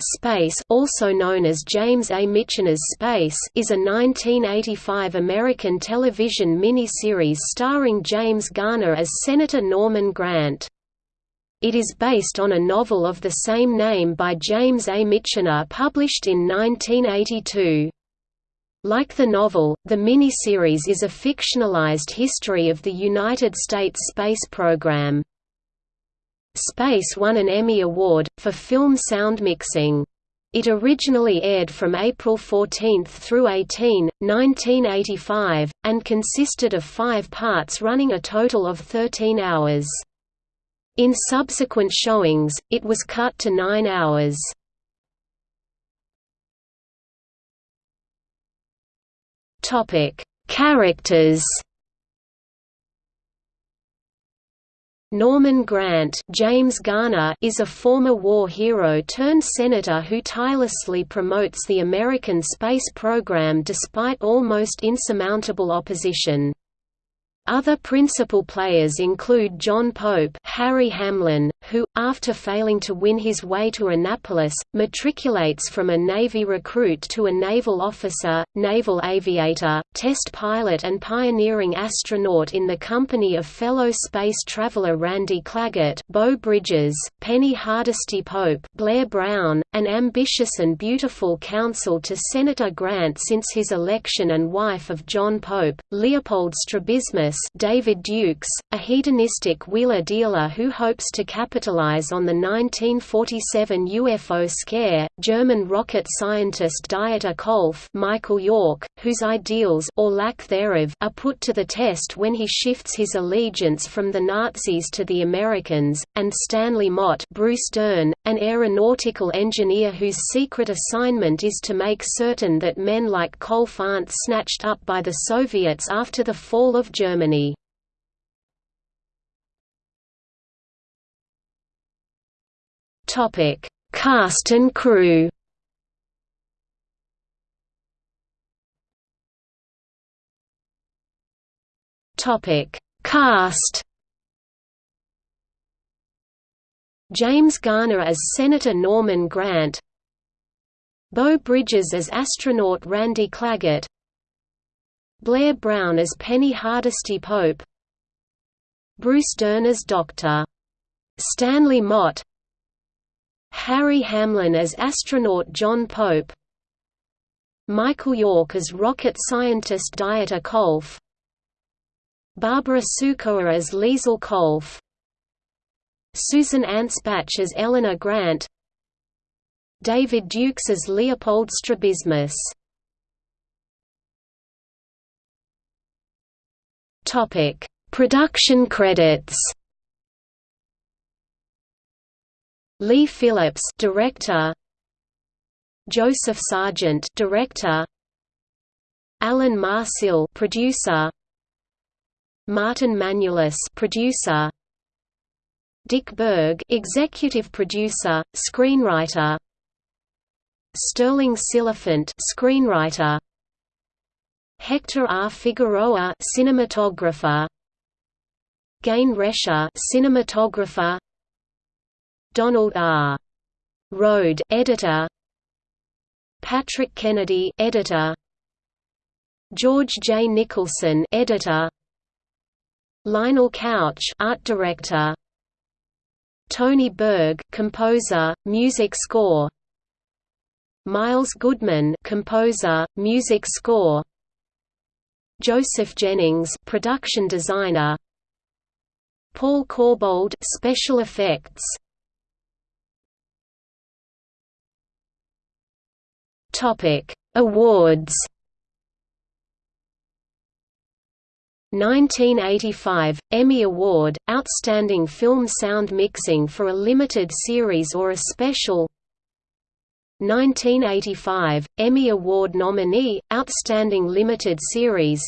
Space also known as James A. Michener's Space is a 1985 American television miniseries starring James Garner as Senator Norman Grant. It is based on a novel of the same name by James A. Michener published in 1982. Like the novel, the miniseries is a fictionalized history of the United States space program. Space won an Emmy Award, for film sound mixing. It originally aired from April 14 through 18, 1985, and consisted of five parts running a total of 13 hours. In subsequent showings, it was cut to nine hours. Characters Norman Grant James Garner is a former war hero turned senator who tirelessly promotes the American space program despite almost insurmountable opposition. Other principal players include John Pope Harry Hamlin, who, after failing to win his way to Annapolis, matriculates from a Navy recruit to a naval officer, naval aviator, test pilot and pioneering astronaut in the company of fellow space traveler Randy Claggett Beau Bridges, Penny Hardesty Pope Blair Brown, an ambitious and beautiful counsel to Senator Grant since his election and wife of John Pope, Leopold Strabismus David Dukes, a hedonistic wheeler dealer who hopes to capitalize on the 1947 UFO scare, German rocket scientist Dieter Kolff Michael York, whose ideals or lack thereof are put to the test when he shifts his allegiance from the Nazis to the Americans, and Stanley Mott Bruce Dern, an aeronautical engineer whose secret assignment is to make certain that men like Kolff aren't snatched up by the Soviets after the fall of Germany. Germany. Topic: Cast and crew. Topic: Cast. James Garner as Senator Norman Grant Beau Bridges as astronaut Randy Claggett Blair Brown as Penny Hardesty Pope Bruce Dern as Dr. Stanley Mott Harry Hamlin as astronaut John Pope Michael York as rocket scientist Dieter Kolff Barbara Sukowa as Liesl Kolff Susan Anspach as Eleanor Grant David Dukes as Leopold Strabismus Topic: Production credits. Lee Philips, director. Joseph Sargent, director. Alan Marsill, producer. Martin Manulis, producer. Dick Berg, executive producer, screenwriter. Stirling Silliphant, screenwriter. Hector R. Figueroa, cinematographer. Gayne Rescher, cinematographer. Donald R. Rode, editor. Patrick Kennedy, editor. George J. Nicholson, editor. Lionel Couch, art director. Tony Berg, composer, music score. Miles Goodman, composer, music score. Joseph Jennings, production designer. Paul Corbould, special effects. Topic: Awards. 1985 Emmy Award Outstanding Film Sound Mixing for a Limited Series or a Special. 1985, Emmy Award nominee, Outstanding Limited Series.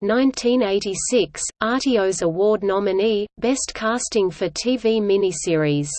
1986, Artios Award nominee, Best Casting for TV Miniseries